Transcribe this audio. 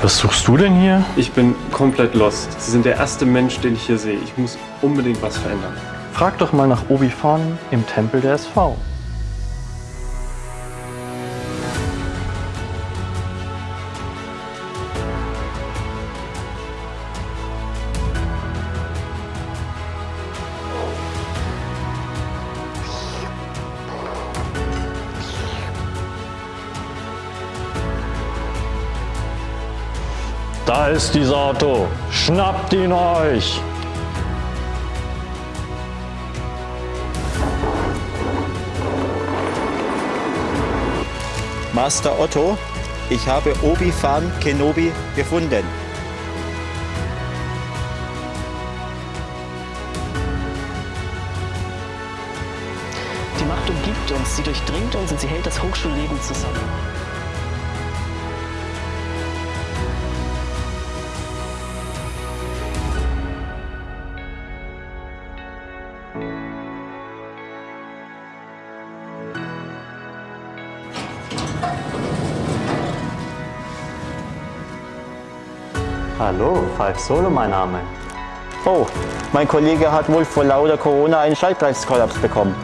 Was suchst du denn hier? Ich bin komplett lost. Sie sind der erste Mensch, den ich hier sehe. Ich muss unbedingt was verändern. Frag doch mal nach Obi-Fan im Tempel der SV. Da ist dieser Otto. Schnappt ihn euch! Master Otto, ich habe Obi-Wan Kenobi gefunden. Die Macht umgibt uns, sie durchdringt uns und sie hält das Hochschulleben zusammen. Hallo, Five Solo mein Name. Oh, mein Kollege hat wohl vor lauter Corona einen Schaltkreiskollaps bekommen.